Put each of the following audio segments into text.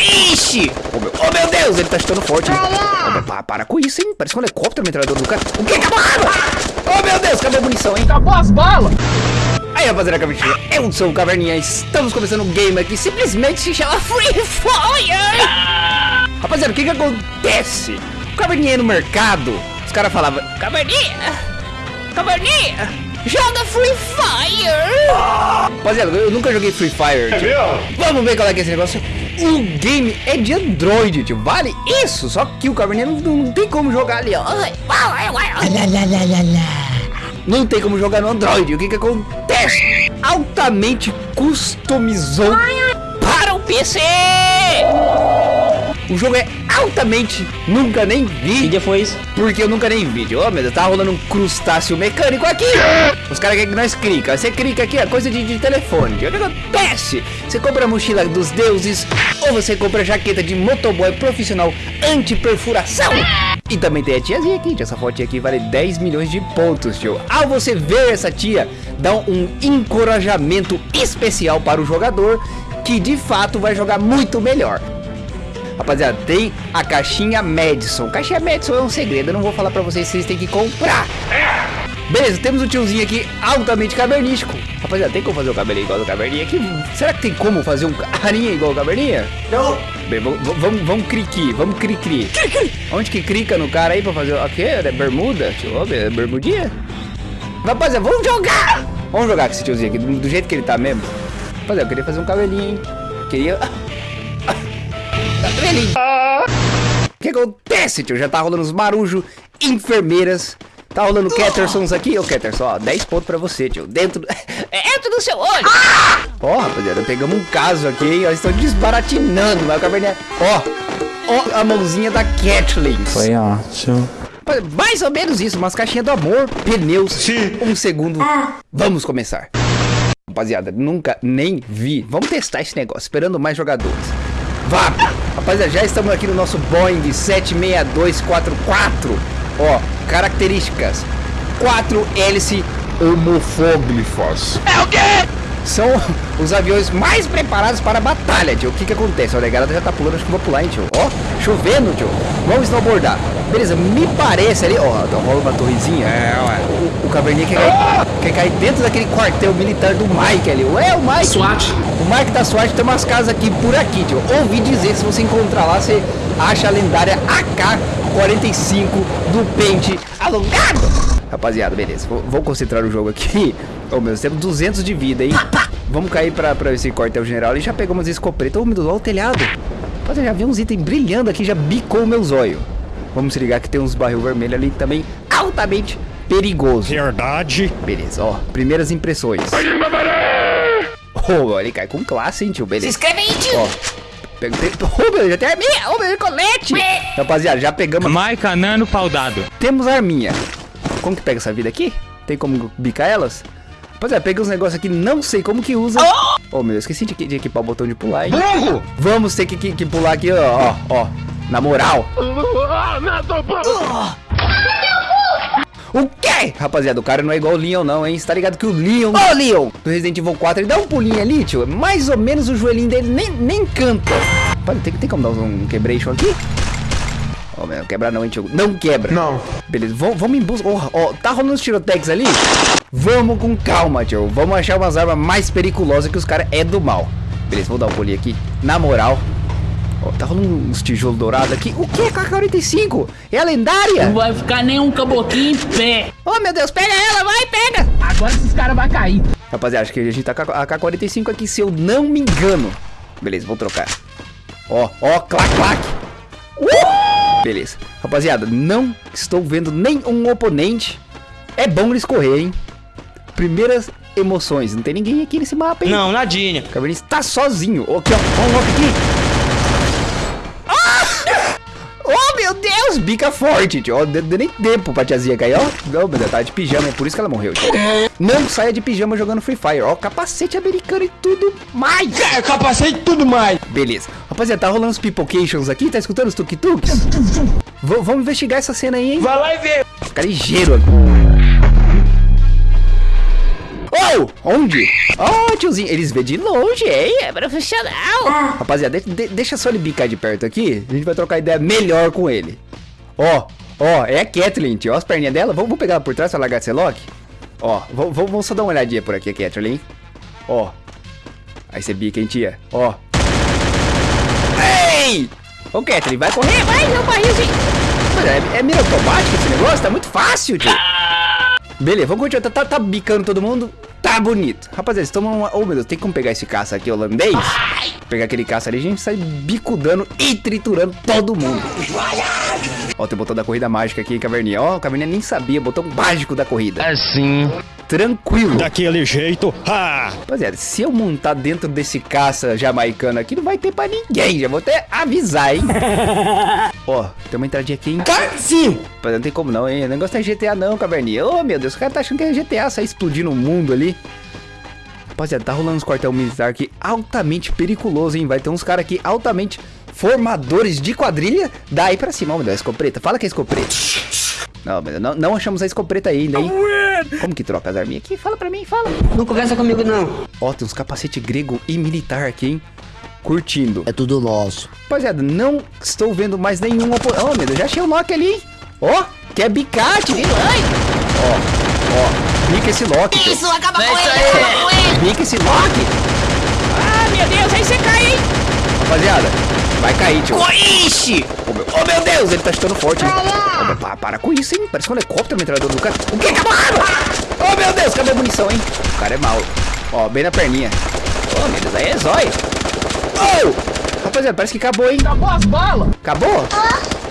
Ixi! Oh meu, oh, meu Deus, ele tá chutando forte. Oh, para, para com isso, hein? Parece um helicóptero metralhador do cara. O que? Acabou a arma! Oh meu Deus, cadê a munição, hein? Acabou as balas! Aí rapaziada, caverninha, eu sou o Caverninha Estamos começando um game aqui Simplesmente se chama Free Fire Rapaziada, o que que acontece? O Caverninha no mercado Os caras falavam Caverninha, Caverninha Joga Free Fire! Rapaziada, eu nunca joguei Free Fire É tio. Vamos ver qual é que é esse negócio. O game é de Android, tio. Vale isso, só que o Caverninha não, não tem como jogar ali, ó. Não tem como jogar no Android. O que que acontece? Altamente customizou para o PC. O jogo é altamente nunca nem vi. Que dia foi isso? Porque eu nunca nem vi. Oh, meu Deus, tá rolando um crustáceo mecânico aqui. Os caras querem que nós clica. Você clica aqui, é coisa de, de telefone. O que acontece? Você compra a mochila dos deuses ou você compra a jaqueta de motoboy profissional anti-perfuração. E também tem a tiazinha aqui, essa fotinha aqui vale 10 milhões de pontos, tio. Ao você ver essa tia, dá um encorajamento especial para o jogador, que de fato vai jogar muito melhor. Rapaziada, tem a caixinha Madison. Caixinha Madison é um segredo, eu não vou falar pra vocês, vocês têm que comprar. Beleza, temos o tiozinho aqui altamente cavernístico. Rapaziada, tem como fazer o cabelinho igual do caverninha aqui? Será que tem como fazer um carinha igual o caverninha? Não! Bem, vamos, vamos, vamos cri-cri, vamos cri-cri. Onde que clica no cara aí pra fazer o quê? É bermuda? Deixa eu ver, é bermudinha? Rapaziada, vamos jogar! Vamos jogar com esse tiozinho aqui, do, do jeito que ele tá mesmo. Rapaziada, eu queria fazer um cabelinho, hein? Queria... O que acontece, tio? Já tá rolando os marujos, enfermeiras. Tá rolando Cattersons aqui. Ô, Catterson, ó, 10 pontos pra você, tio. Dentro... Dentro do seu olho. Ó, rapaziada, pegamos um caso aqui, hein? Eles estão desbaratinando, mas o caverninha... Ó, ó a mãozinha da Kathleen. Foi ótimo. Mais ou menos isso, umas caixinhas do amor, pneus, Sim. um segundo. Vamos começar. Rapaziada, nunca nem vi. Vamos testar esse negócio, esperando mais jogadores. Vá! Rapaziada, já estamos aqui no nosso Boeing 76244. Ó, características. 4 hélice homofóbicas. É o quê? São os aviões mais preparados para a batalha, tio. O que que acontece? Olha, a galera já tá pulando, acho que vou pular, hein, tio. Ó, chovendo, tio. Vamos snowboardar. Beleza, me parece ali, ó, tá rola uma torrezinha. É, ué. O, o caverninha quer cair, quer cair dentro daquele quartel militar do Mike ali. Ué, o Mike. SWAT. O Mike da SWAT tem umas casas aqui por aqui, tio. Ouvi dizer, se você encontrar lá, você acha a lendária AK-45 do pente alongado. Rapaziada, beleza. Vou, vou concentrar o jogo aqui. Ô, meu, Deus, temos 200 de vida, hein? Vamos cair pra, pra esse quartel general e já pegamos esse escopeta. Ô, meu Deus, olha o telhado. Rapaziada, já vi uns itens brilhando aqui, já bicou o meu zóio. Vamos se ligar que tem uns barril vermelho ali também altamente perigoso. Verdade. Beleza, ó. Primeiras impressões. Oh, ele cai com classe, hein, tio. Beleza. Se inscreve aí, tio. Ó. Pega, oh, meu, já tem arminha. Oh, meu, colete. Rapaziada, já pegamos. Maica Nano Paudado. Temos arminha. Como que pega essa vida aqui? Tem como bicar elas? Rapaziada, pega uns negócios aqui, não sei como que usa. Oh, meu, eu esqueci de, de equipar o botão de pular, hein? Burro! Vamos ter que, que, que pular aqui, ó, ó, ó. Na moral. O quê? Rapaziada, o cara não é igual o Leon não, hein? Você tá ligado que o Leon... Ô, Leon! Do Resident Evil 4, ele dá um pulinho ali, tio. Mais ou menos o joelhinho dele nem, nem canta. Pode, tem, tem como dar um quebration aqui? Ó, meu, quebrar não, hein, tio? Não quebra. Não. Beleza, vamos, em busca... Ó, ó, tá rolando os tirotex ali? Vamos com calma, tio. Vamos achar umas armas mais perigosas que os caras é do mal. Beleza, vou dar um pulinho aqui. Na moral... Ó, tá rolando uns tijolos dourados aqui. O que é K-45? É a lendária? Não vai ficar nem um caboclinho em pé. Oh, meu Deus, pega ela, vai, pega! Agora esses caras vão cair. Rapaziada, acho que a gente tá com a K-45 aqui, se eu não me engano. Beleza, vou trocar. Ó, ó, clac, clac. Beleza. Rapaziada, não estou vendo nenhum oponente. É bom eles correr, hein? Primeiras emoções. Não tem ninguém aqui nesse mapa, hein? Não, nadinha. O Caverninha está sozinho. Aqui, ó. Ó, um aqui. Bica forte, tio. Ó, Deu deu nem tempo pra tiazinha cair, ó. Não, meu Deus, tá de pijama, é por isso que ela morreu, tio. Não saia de pijama jogando Free Fire. Ó, capacete americano e tudo mais. É, capacete tudo mais. Beleza. Rapaziada, tá rolando os pipocations aqui? Tá escutando os tuk-tuks? Vamos investigar essa cena aí, hein? Vai lá e vê. Ficar ligeiro aqui. Oh, onde? Oh, tiozinho, eles vê de longe, hein? É profissional. Rapaziada, de- de- deixa só ele bicar de perto aqui. A gente vai trocar ideia melhor com ele. Ó, ó, é a Kathleen, tio. Ó as perninhas dela. Vamos, vamos pegar ela por trás pra largar esse lock? Ó, vamos, só dar uma olhadinha por aqui, Kathleen. Ó. Aí você bica, hein, tia? Ó. Ei! Ô, Kathleen, vai correr, vai, não barrilzinho. Mas é, é mira automática esse negócio? Tá muito fácil, tio. Beleza, vamos continuar. Tá, tá, tá bicando todo mundo. Tá bonito. Rapaziada, tomam uma... Oh, meu Deus, tem como pegar esse caça aqui holandês? Pegar aquele caça ali, a gente sai bicudando e triturando todo mundo. Ó, tem o botão da corrida mágica aqui, Caverninha. Ó, o Caverninha nem sabia, botão mágico da corrida. Assim. Tranquilo. Daquele jeito. Ha! Rapaziada, se eu montar dentro desse caça jamaicano aqui, não vai ter pra ninguém. Já vou até avisar, hein? Ó, tem uma entradinha aqui, hein? Sim. Rapaz, não tem como não, hein? O negócio é GTA não, caverninha. Ô, meu Deus, o cara tá achando que é GTA, sai explodindo o mundo ali. Rapaziada, tá rolando uns quartel militar aqui altamente periculoso, hein? Vai ter uns caras aqui altamente formadores de quadrilha. Daí pra cima, ó, meu Deus, a escopeta. Fala que é escopeta. Não, meu Deus, não, não achamos a escopeta ainda, hein? Como que troca as arminhas aqui? Fala pra mim, fala. Não conversa comigo, não. Ó, tem uns capacete grego e militar aqui, hein? Curtindo. É tudo nosso. Rapaziada, não estou vendo mais nenhum opo... Oh, meu Deus, já achei o Loki ali, hein? Ó, quer bicate, vilã. Ó, ó, bica esse Loki. Isso, acaba com ele, acaba com ele. Bica esse Loki. Ah, meu Deus, aí você cai, hein? Rapaziada, vai cair, tio. Ixi! Oh meu, oh, meu Deus, ele tá chutando forte, hein? Oh, meu, pa- para com isso, hein? Parece um helicóptero metralhador do cara. O que? Acabou a arma! Oh, meu Deus, acabou a munição, hein? O cara é mau. Ó, bem na perninha. Oh, meu Deus, aí é zóio. Oh! Rapaziada, parece que acabou, hein? Acabou as balas. Acabou?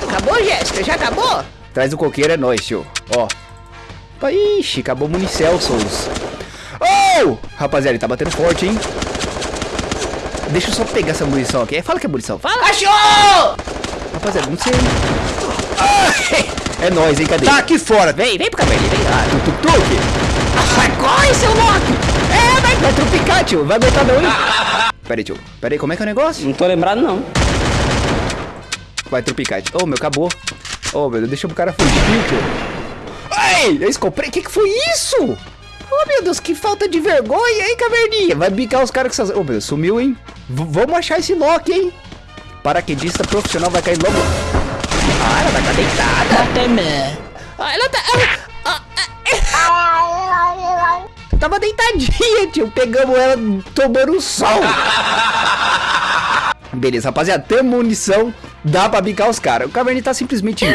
Acabou, Jéssica? Já acabou? Traz o coqueiro, é nóis, tio. Ó. Opa, Ixi, acabou o Municel, Souls. Oh! Rapaziada, ele tá batendo forte, hein? Deixa eu só pegar essa munição aqui. Fala que é munição. Fala. Achou! Rapaziada, não sei. Ah, é nóis, hein? Cadê? Tá aqui fora. Vem, vem pro cabelinho, vem. Ah, tuk tuk tuk. Ah, corre, seu Loki. É, vai, vai trupicar, tio. Vai aguentar não, hein? Pera aí, tio. Pera aí, como é que é o negócio? Não tô lembrado, não. Vai trupicar. Oh, meu, acabou. Oh, meu Deus, deixa o cara fugir, tio. Ei, eu escopei. O que, que foi isso? Meu Deus, que falta de vergonha, hein, caverninha? Vai bicar os caras com essas... Oh, meu sumiu, hein? V vamos achar esse Loki, hein? Paraquedista profissional vai cair logo... Ah, ela vai estar deitada. Ah, ela tá... ah, ah, ah. Tava deitadinha, tio. Pegamos ela tomando sol. Beleza, rapaziada. Tem munição. Dá pra bicar os caras. O Caverninha tá simplesmente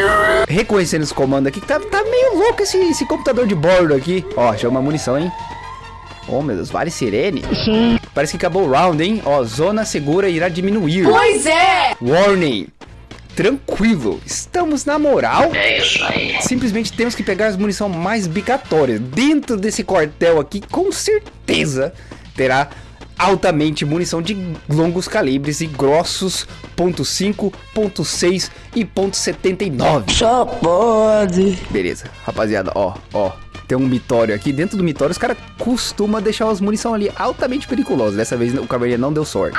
reconhecendo os comandos aqui. que Tá, tá meio louco esse, esse computador de bordo aqui. Ó, chama munição, hein? Oh, meu Deus. Vale sirene? Parece que acabou o round, hein? Ó, zona segura irá diminuir. Pois é. Warning. Tranquilo, estamos na moral. É isso aí. Simplesmente temos que pegar as munição mais bicatórias. Dentro desse quartel aqui, com certeza terá altamente munição de longos calibres e grossos .5, .6 e .79. Só pode. Beleza, rapaziada, ó, ó. Tem um mitório aqui. Dentro do mitório, os caras costumam deixar as munição ali altamente perigosas. Dessa vez o cavaleiro não deu sorte.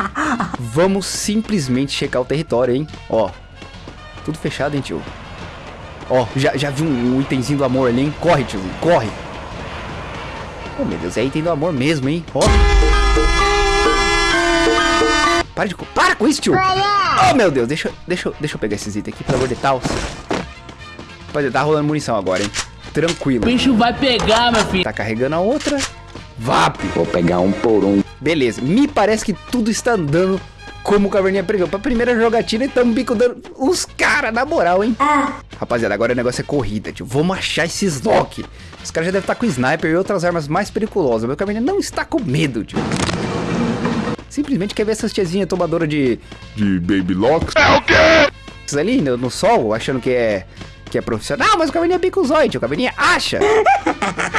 Vamos simplesmente checar o território, hein? Ó. Tudo fechado, hein, tio? Ó, já, já vi um, um itemzinho do amor ali, hein? Corre, tio, corre. Oh, meu Deus, é item do amor mesmo, hein? Ó. Para de... Para com isso, tio! Oh, meu Deus, deixa, deixa, eu- deixa eu pegar esses itens aqui, pelo amor de Deus. Rapaziada, tá rolando munição agora, hein? Tranquilo. O bicho vai pegar, meu filho. Tá carregando a outra. VAP. Vou pegar um por um. Beleza, me parece que tudo está andando como o Caverninha previu. Pra primeira jogatina, estamos bicudando os caras, na moral, hein? Rapaziada, agora o negócio é corrida, tio. Vamos achar esses Loki. Os caras já devem estar com sniper e outras armas mais perigosas. Meu Caverninha não está com medo, tio. Simplesmente quer ver essas tiazinhas tomadoras de... De Baby Locks. É o quê? Ali no, no sol, achando que é... Que é profissional, mas o Caverninha olhos, tio. O Caverninha acha.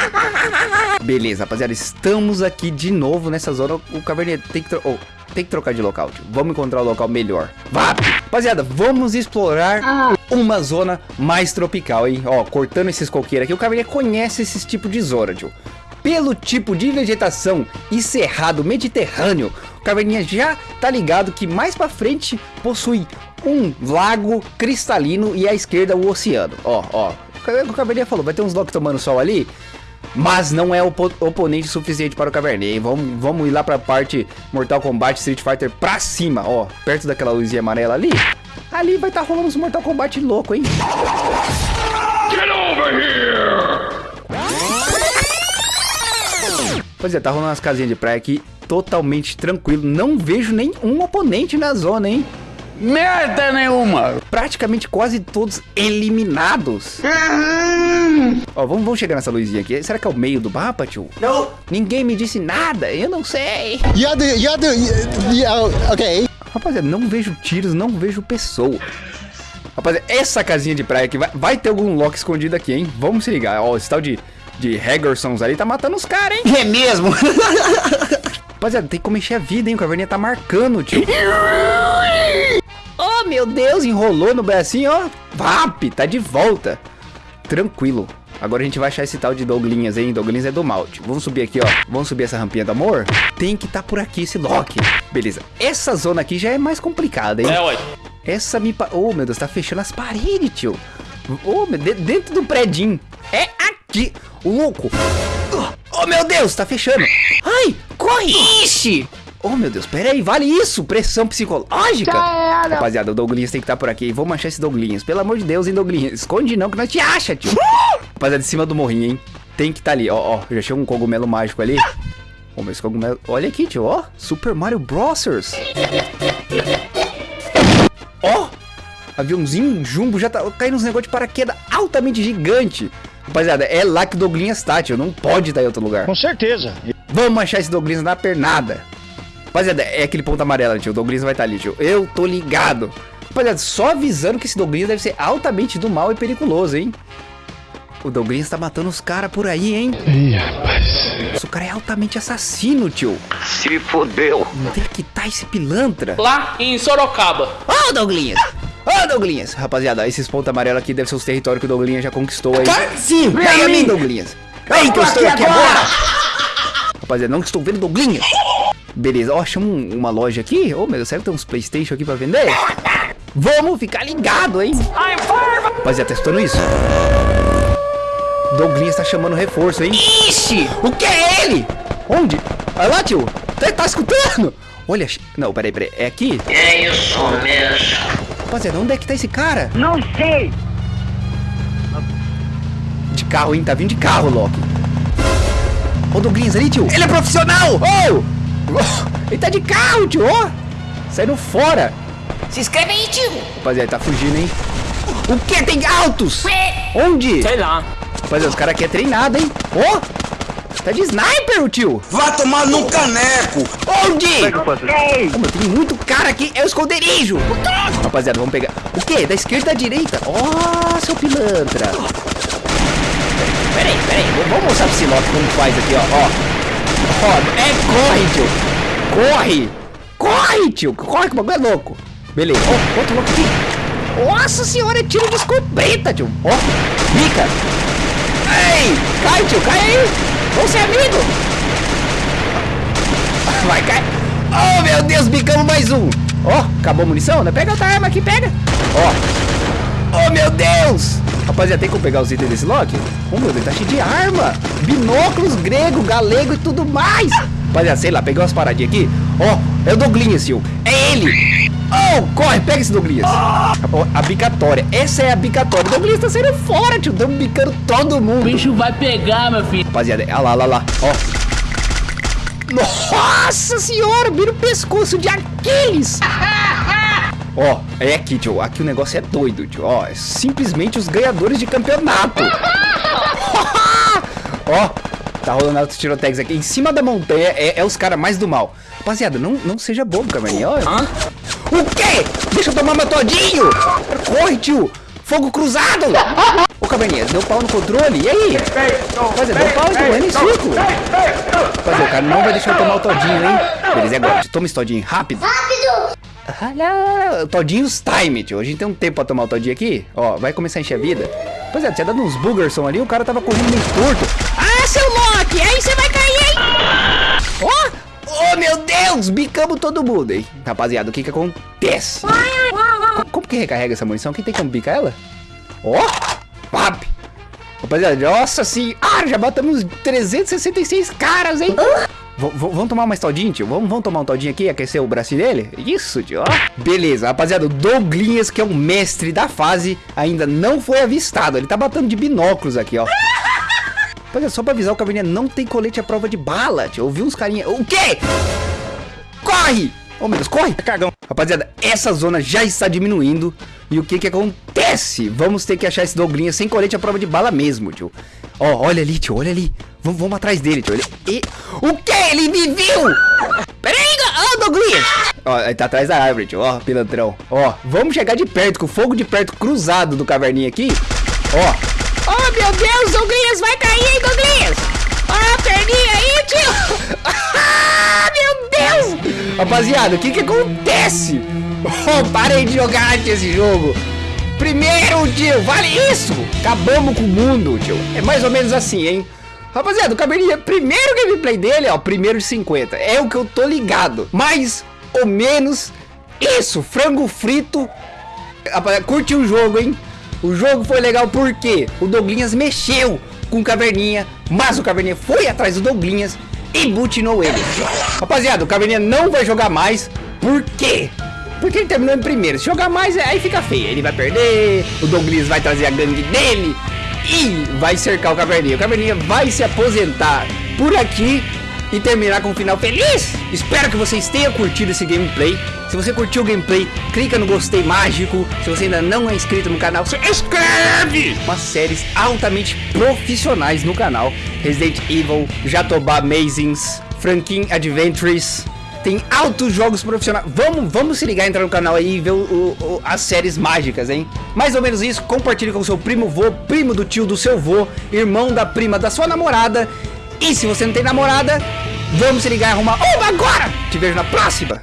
Beleza, rapaziada, estamos aqui de novo nessa zona. O Caverninha tem que, oh, tem que trocar de local, tio. Vamos encontrar o local melhor. Vá! Rapaziada, vamos explorar uma zona mais tropical, hein? Ó, cortando esses coqueiros aqui, o Caverninha conhece esses tipos de zona, tio. Pelo tipo de vegetação e cerrado mediterrâneo, o Caverninha já tá ligado que mais pra frente possui um lago cristalino e à esquerda o oceano. Ó, ó. O Caverninha falou, vai ter uns Loki tomando sol ali. Mas não é opo oponente suficiente para o Caverninha? Vamos, vamos ir lá pra parte Mortal Kombat Street Fighter pra cima, ó. Perto daquela luzinha amarela ali. Ali vai estar tá rolando uns Mortal Kombat louco, hein? Pois é, tá rolando umas casinhas de praia aqui totalmente tranquilo. Não vejo nenhum oponente na zona, hein? Merda nenhuma! Praticamente quase todos eliminados. Ó, vamos, vamos chegar nessa luzinha aqui. Será que é o meio do mapa, tio? Não! Ninguém me disse nada, eu não sei. Yeah, the, yeah, the, yeah, ok. Rapaziada, não vejo tiros, não vejo pessoa. Rapaziada, essa casinha de praia aqui, vai, vai ter algum lock escondido aqui, hein? Vamos se ligar. Ó, esse tal de, de Haggersons ali tá matando os caras, hein? É mesmo? Rapaziada, tem como encher a vida, hein? O Caverninha tá marcando, tio. Oh, meu Deus, enrolou no bracinho, ó. Vap, tá de volta. Tranquilo. Agora a gente vai achar esse tal de Douglinhas, hein? Douglinhas é do mal, tio. Vamos subir aqui, ó. Vamos subir essa rampinha do amor? Tem que tá por aqui esse Loki. Beleza. Essa zona aqui já é mais complicada, hein? É, ué. Essa me... Pa... Oh, meu Deus, tá fechando as paredes, tio. Oh, meu Deus, dentro do predinho. É aqui. O louco. Oh, meu Deus, tá fechando. Ai, corre. Ixi. Oh, meu Deus, pera aí, vale isso? Pressão psicológica? Rapaziada, o Douglinhas tem que estar tá por aqui. Vamos achar esse Douglinhas. Pelo amor de Deus, hein, Douglinhas? Esconde não, que nós te acha, tio. Rapaziada, de cima do morrinho, hein? Tem que estar tá ali. Ó, ó, já chegou um cogumelo mágico ali. Ó, meu, esse cogumelo... Olha aqui, tio, ó. Super Mario Bros. Aviãozinho jumbo já tá caindo uns negócios de paraquedas altamente gigante. Rapaziada, é lá que o Douglinhas tá, tio. Não pode estar em outro lugar. Com certeza. Vamos achar esse Douglinhas na pernada. Rapaziada, é aquele ponto amarelo, tio. O Douglas vai estar tá ali, tio. Eu tô ligado. Rapaziada, só avisando que esse Douglas deve ser altamente do mal e periculoso, hein? O Douglas tá matando os caras por aí, hein? Ih, rapaz. Nossa, o cara é altamente assassino, tio. Se fodeu. Onde é que tá esse pilantra? Lá em Sorocaba. Ô, oh, Douglas! Ô, oh, Douglas! Rapaziada, esses pontos amarelos aqui devem ser os territórios que o Douglas já conquistou aí. Sim, vem a mim, Douglas! Vem que eu estou aqui agora! agora. Rapaziada, não estou vendo Douglas! Beleza, ó, chama um, uma loja aqui. Ô, oh, meu Deus, será que tem uns Playstation aqui pra vender? Vamos ficar ligado, hein? Rapaziada, testando isso. Douglas tá chamando reforço, hein? Ixi! O que é ele? Onde? Olha lá, tio. Tá, tá escutando? Olha, não, peraí, peraí. É aqui? É isso mesmo. Rapaziada, onde é que tá esse cara? Não sei. De carro, hein? Tá vindo de carro, Loki. Ô, Douglas ali, tio. Ele é profissional! Ô! Oh! Ele tá de carro, tio, ó. Saindo fora. Se inscreve aí, tio. Rapaziada, tá fugindo, hein? O que? Tem altos? Onde? Sei lá. Rapaziada, os caras aqui é treinado, hein? Ó. Tá de sniper, o tio. Vai tomar no caneco. Onde? Oh, meu, tem muito cara aqui. É o esconderijo. Rapaziada, vamos pegar. O quê? Da esquerda à direita? Ó, oh, seu pilantra. Peraí, peraí. Vamos mostrar pro Siloc como faz aqui, ó. Ó. Ó, é, corre, tio. Corre. Corre, tio. Corre que o bagulho é louco. Beleza. Ó, oh, outro louco aqui. Nossa senhora, é tiro de escopeta, tio. Ó, oh, bica. Ei, cai, tio, cai aí. Vamos ser amigo. Vai, cai. Oh, meu Deus, bicamos mais um. Ó, oh, acabou a munição, né? Pega outra arma aqui, pega. Ó. Oh, meu Deus. Rapaziada, tem como pegar os itens desse Loki? Oh, meu Deus, tá cheio de arma. Binóculos grego, galego e tudo mais. Rapaziada, sei lá, peguei umas paradinhas aqui. Ó, oh, é o Douglinhas, tio. É ele. Oh, corre, pega esse Douglinhas. Oh, a bicatória. Essa é a bicatória. O Douglinhas tá saindo fora, tio. Estamos bicando todo mundo. O bicho vai pegar, meu filho. Rapaziada, olha lá, olha lá, ó. Nossa senhora, vira o pescoço de Aquiles. Ó, é aqui, tio. Aqui o negócio é doido, tio. Ó, é simplesmente os ganhadores de campeonato. Ó, tá rolando altos tirotex aqui. Em cima da montanha é, é os caras mais do mal. Rapaziada, não, não seja bobo, Caverninha. Ó. O quê? Deixa eu tomar meu todinho. Corre, tio. Fogo cruzado. Ô, Caverninha, deu pau no controle. E aí? Rapaziada, deu pau e em círculo. Rapaziada, o cara não vai deixar eu tomar o todinho, hein? Beleza, é agora. Toma esse todinho rápido. Rápido. Olha, Todinhos Time, tio. A gente tem um tempo pra tomar o Todinho aqui. Ó, vai começar a encher a vida. Pois é, tinha dado uns boogerson ali, o cara tava correndo meio torto. Ah, você vai cair, hein? Ó, oh, oh, meu Deus, bicamos todo mundo, hein? Rapaziada, o que que acontece? Como, que recarrega essa munição? Quem tem como bicar ela? Ó, oh, pap. Rapaziada, nossa senhora, já matamos 366 caras, hein? V- vamos tomar mais todinho, tio? Vamos, vamos tomar um todinho aqui, aquecer o braço dele? Isso, tio, ó. Beleza, rapaziada, o Douglinhas, que é o mestre da fase, ainda não foi avistado. Ele tá batendo de binóculos aqui, ó. Rapaziada, só pra avisar, o Caverninha não tem colete à prova de bala, tio. Eu vi uns carinha... O quê? Corre! Oh, meu Deus, corre! Cagão. Rapaziada, essa zona já está diminuindo. E o que que acontece? Vamos ter que achar esse Douglinha sem colete à prova de bala mesmo, tio. Ó, olha ali, tio, olha ali. Vamos, vamos atrás dele, tio. Ele... E... O que? Ele me viu! Peraí, ó, Douglinhas! Ó, ele tá atrás da árvore, tio. Ó, pilantrão. Ó, vamos chegar de perto, com o fogo de perto cruzado do caverninha aqui. Ó. Oh, meu Deus, Douglinhas vai cair, Douglinhas? Ó, a perninha aí, tio! Ah, meu Deus! Rapaziada, o que que acontece? Oh, parei de jogar esse jogo. Primeiro, tio, vale isso! Acabamos com o mundo, tio. É mais ou menos assim, hein? Rapaziada, o Cabernet, primeiro gameplay dele, ó, primeiro de 50. É o que eu tô ligado. Mais ou menos isso, frango frito. Rapaziada, curti o jogo, hein? O jogo foi legal porque o Douglinhas mexeu com o Caverninha, mas o Caverninha foi atrás do Douglinhas e butinou ele. Rapaziada, o Caverninha não vai jogar mais. Por quê? Porque ele terminou em primeiro. Se jogar mais, aí fica feio. Ele vai perder, o Douglas vai trazer a gangue dele e vai cercar o Caverninha. O Caverninha vai se aposentar por aqui e terminar com um final feliz. Espero que vocês tenham curtido esse gameplay. Se você curtiu o gameplay, clica no gostei mágico. Se você ainda não é inscrito no canal, se inscreve! Umas séries altamente profissionais no canal. Resident Evil, Jatobá Amazings, Franklin Adventures. Tem altos jogos profissionais. Vamos, vamos se ligar, entrar no canal aí e ver o- o- as séries mágicas, hein? Mais ou menos isso. Compartilhe com seu primo vô, primo do tio do seu vô, irmão da prima da sua namorada. E se você não tem namorada, vamos se ligar e arrumar uma agora! Te vejo na próxima!